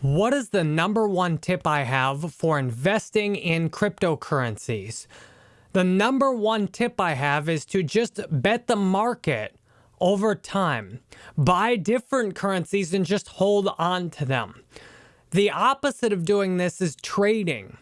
What is the number one tip I have for investing in cryptocurrencies? The number one tip I have is to just bet the market over time. Buy different currencies and just hold on to them. The opposite of doing this is trading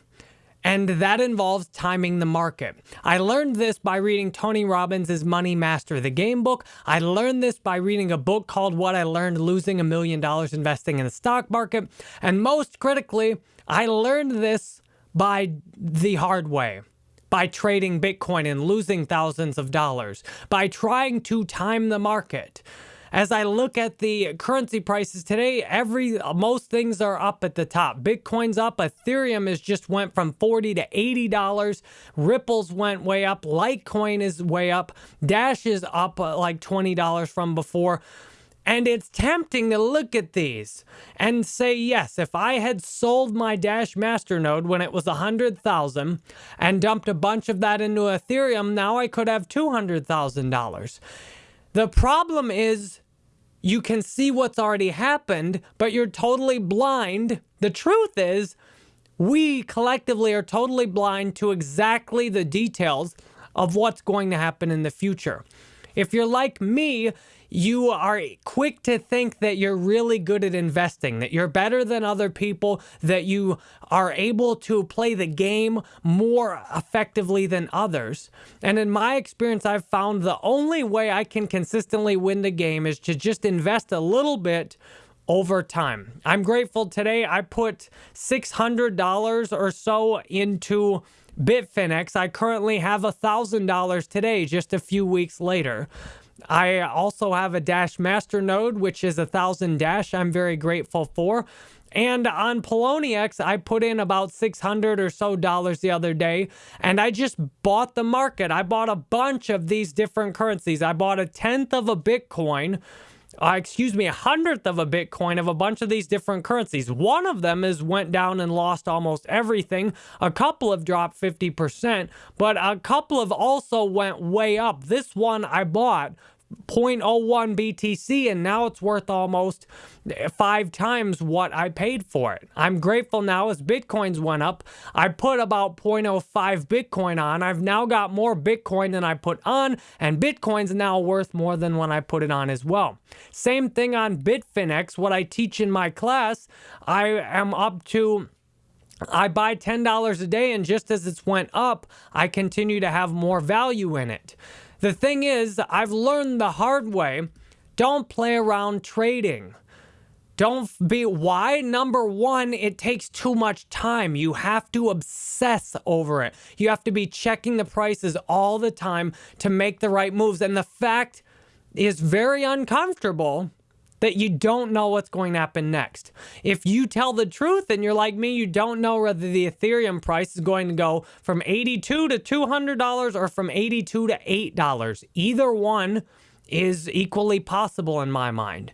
and that involves timing the market. I learned this by reading Tony Robbins' Money Master the Game book. I learned this by reading a book called What I Learned Losing a Million Dollars Investing in the Stock Market. And most critically, I learned this by the hard way by trading Bitcoin and losing thousands of dollars, by trying to time the market. As I look at the currency prices today, every most things are up at the top. Bitcoin's up, Ethereum has just went from 40 to 80 dollars. Ripple's went way up, Litecoin is way up, Dash is up uh, like 20 dollars from before. And it's tempting to look at these and say, yes, if I had sold my Dash Masternode when it was 100,000 and dumped a bunch of that into Ethereum, now I could have $200,000. The problem is you can see what's already happened, but you're totally blind. The truth is, we collectively are totally blind to exactly the details of what's going to happen in the future. If you're like me, you are quick to think that you're really good at investing, that you're better than other people, that you are able to play the game more effectively than others. And in my experience, I've found the only way I can consistently win the game is to just invest a little bit over time. I'm grateful today I put $600 or so into Bitfinex. I currently have $1,000 today, just a few weeks later. I also have a Dash Masternode, which is a thousand Dash I'm very grateful for. And on Poloniex, I put in about 600 or so dollars the other day, and I just bought the market. I bought a bunch of these different currencies. I bought a tenth of a Bitcoin, uh, excuse me, a hundredth of a Bitcoin of a bunch of these different currencies. One of them is went down and lost almost everything. A couple have dropped 50%, but a couple have also went way up. This one I bought 0.01 BTC and now it's worth almost five times what I paid for it. I'm grateful now as Bitcoins went up. I put about 0.05 Bitcoin on. I've now got more Bitcoin than I put on and Bitcoin's now worth more than when I put it on as well. Same thing on Bitfinex, what I teach in my class, I am up to I buy $10 a day and just as it's went up, I continue to have more value in it. The thing is, I've learned the hard way, don't play around trading. Don't be, why? Number one, it takes too much time. You have to obsess over it. You have to be checking the prices all the time to make the right moves. And the fact is very uncomfortable that you don't know what's going to happen next. If you tell the truth and you're like me, you don't know whether the Ethereum price is going to go from 82 to $200 or from 82 to $8. Either one is equally possible in my mind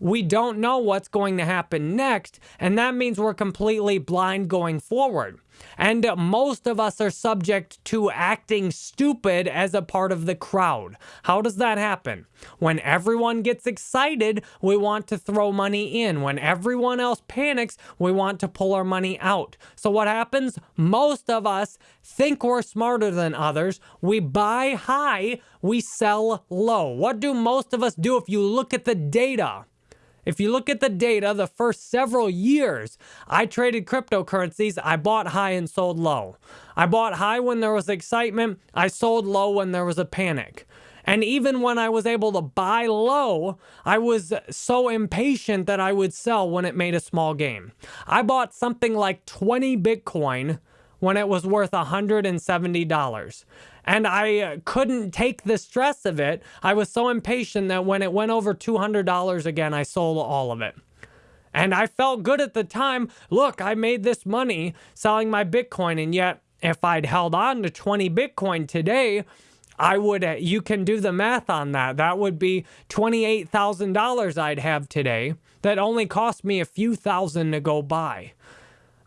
we don't know what's going to happen next, and that means we're completely blind going forward. And most of us are subject to acting stupid as a part of the crowd. How does that happen? When everyone gets excited, we want to throw money in. When everyone else panics, we want to pull our money out. So what happens? Most of us think we're smarter than others. We buy high, we sell low. What do most of us do if you look at the data? If you look at the data, the first several years, I traded cryptocurrencies. I bought high and sold low. I bought high when there was excitement. I sold low when there was a panic. And even when I was able to buy low, I was so impatient that I would sell when it made a small gain. I bought something like 20 Bitcoin when it was worth $170 and I uh, couldn't take the stress of it. I was so impatient that when it went over $200 again, I sold all of it. And I felt good at the time. Look, I made this money selling my Bitcoin, and yet if I'd held on to 20 Bitcoin today, I would, uh, you can do the math on that. That would be $28,000 I'd have today that only cost me a few thousand to go buy.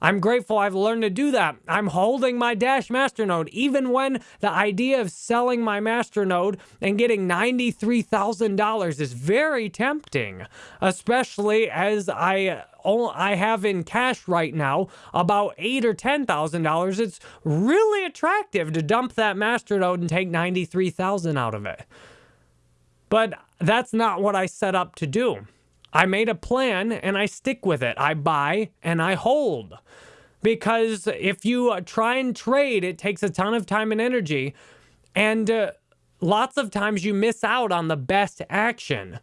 I'm grateful I've learned to do that. I'm holding my Dash Masternode, even when the idea of selling my Masternode and getting $93,000 is very tempting, especially as I I have in cash right now about eight or ten thousand dollars. It's really attractive to dump that Masternode and take ninety three thousand out of it. But that's not what I set up to do. I made a plan and I stick with it. I buy and I hold. Because if you uh, try and trade, it takes a ton of time and energy. And uh, lots of times you miss out on the best action.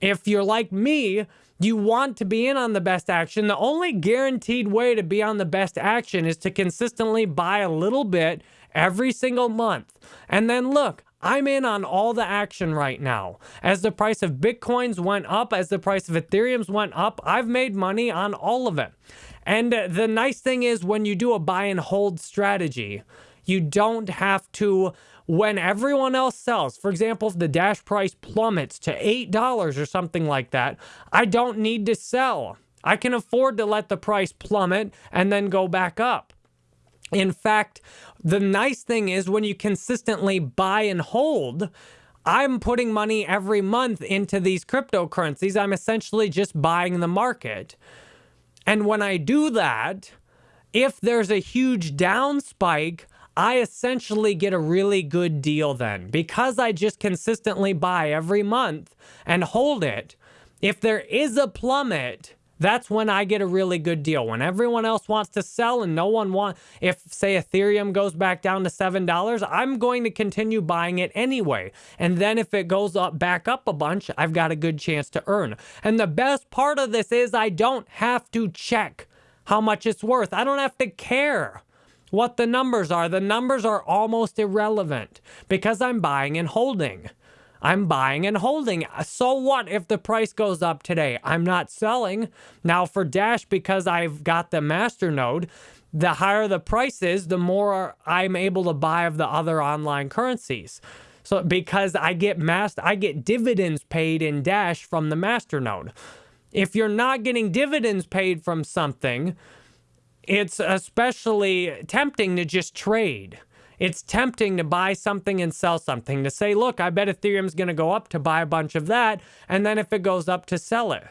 If you're like me, you want to be in on the best action. The only guaranteed way to be on the best action is to consistently buy a little bit every single month. And then look, I'm in on all the action right now. As the price of Bitcoins went up, as the price of Ethereum's went up, I've made money on all of it. And the nice thing is when you do a buy and hold strategy, you don't have to when everyone else sells, for example, if the dash price plummets to $8 or something like that, I don't need to sell. I can afford to let the price plummet and then go back up. In fact, the nice thing is when you consistently buy and hold, I'm putting money every month into these cryptocurrencies. I'm essentially just buying the market. And when I do that, if there's a huge down spike, I essentially get a really good deal then. Because I just consistently buy every month and hold it, if there is a plummet, that's when I get a really good deal. When everyone else wants to sell and no one wants, if say Ethereum goes back down to $7, I'm going to continue buying it anyway. And then if it goes up back up a bunch, I've got a good chance to earn. And the best part of this is I don't have to check how much it's worth. I don't have to care what the numbers are. The numbers are almost irrelevant because I'm buying and holding. I'm buying and holding. So what if the price goes up today? I'm not selling. Now for Dash, because I've got the master node, the higher the price is, the more I'm able to buy of the other online currencies. So because I get mass, I get dividends paid in Dash from the master node. If you're not getting dividends paid from something, it's especially tempting to just trade. It's tempting to buy something and sell something, to say, look, I bet Ethereum's going to go up to buy a bunch of that, and then if it goes up to sell it.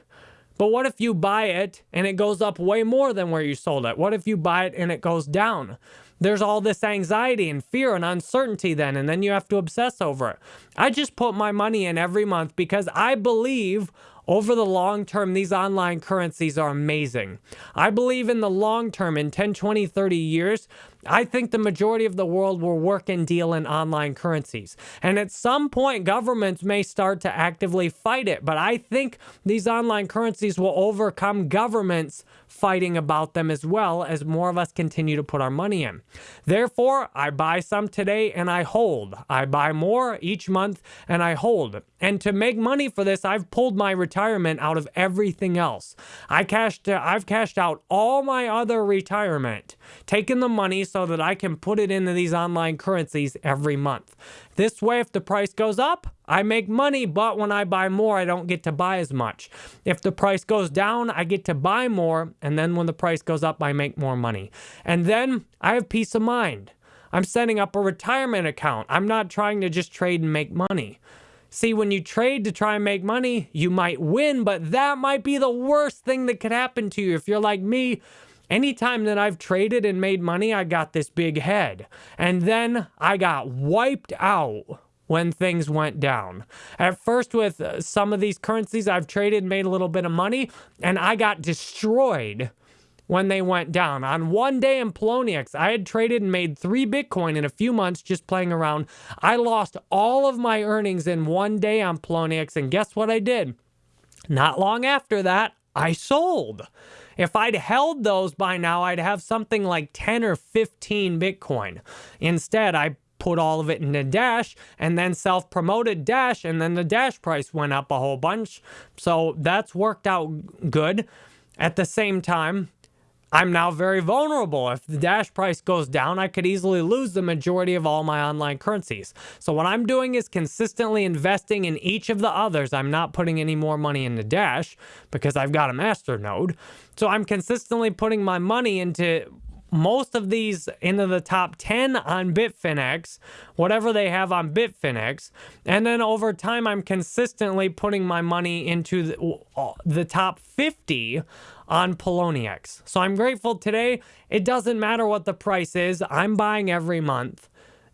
But what if you buy it and it goes up way more than where you sold it? What if you buy it and it goes down? There's all this anxiety and fear and uncertainty then, and then you have to obsess over it. I just put my money in every month because I believe over the long term, these online currencies are amazing. I believe in the long term, in 10, 20, 30 years, I think the majority of the world will work and deal in online currencies. And at some point, governments may start to actively fight it. But I think these online currencies will overcome governments fighting about them as well as more of us continue to put our money in. Therefore, I buy some today and I hold. I buy more each month and I hold. And to make money for this, I've pulled my retirement out of everything else. I cashed I've cashed out all my other retirement, taken the money so that I can put it into these online currencies every month. This way, if the price goes up, I make money, but when I buy more, I don't get to buy as much. If the price goes down, I get to buy more, and then when the price goes up, I make more money. And then I have peace of mind. I'm setting up a retirement account. I'm not trying to just trade and make money. See, when you trade to try and make money, you might win, but that might be the worst thing that could happen to you. If you're like me, anytime that I've traded and made money, I got this big head. And then I got wiped out when things went down. At first, with uh, some of these currencies, I've traded, made a little bit of money, and I got destroyed when they went down. On one day in Poloniex, I had traded and made three Bitcoin in a few months just playing around. I lost all of my earnings in one day on Poloniex, and guess what I did? Not long after that, I sold. If I'd held those by now, I'd have something like 10 or 15 Bitcoin. Instead, I put all of it into Dash and then self promoted Dash, and then the Dash price went up a whole bunch. So that's worked out good. At the same time, I'm now very vulnerable. If the Dash price goes down, I could easily lose the majority of all my online currencies. So what I'm doing is consistently investing in each of the others. I'm not putting any more money into Dash because I've got a master node. So I'm consistently putting my money into most of these into the top 10 on Bitfinex, whatever they have on Bitfinex. And then over time, I'm consistently putting my money into the, uh, the top 50 on Poloniex. So I'm grateful today. It doesn't matter what the price is. I'm buying every month.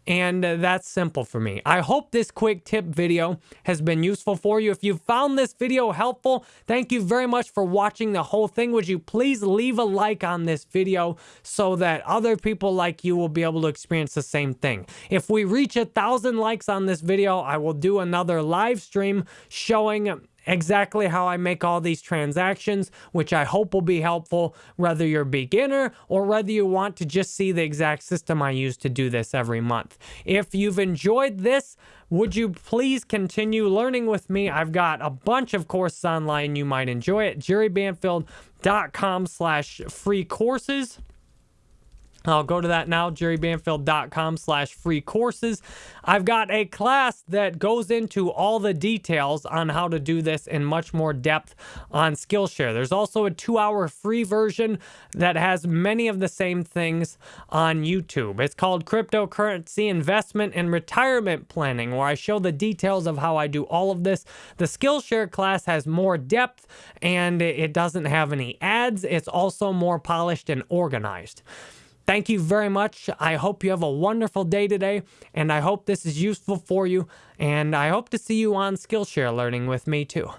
And uh, that's simple for me. I hope this quick tip video has been useful for you. If you found this video helpful, thank you very much for watching the whole thing. Would you please leave a like on this video so that other people like you will be able to experience the same thing. If we reach a thousand likes on this video, I will do another live stream showing exactly how I make all these transactions, which I hope will be helpful whether you're a beginner or whether you want to just see the exact system I use to do this every month. If you've enjoyed this, would you please continue learning with me? I've got a bunch of courses online you might enjoy at jerrybanfield.com slash free courses. I'll go to that now, jerrybanfield.com slash free courses. I've got a class that goes into all the details on how to do this in much more depth on Skillshare. There's also a two-hour free version that has many of the same things on YouTube. It's called Cryptocurrency Investment and Retirement Planning, where I show the details of how I do all of this. The Skillshare class has more depth, and it doesn't have any ads. It's also more polished and organized. Thank you very much. I hope you have a wonderful day today, and I hope this is useful for you, and I hope to see you on Skillshare learning with me too.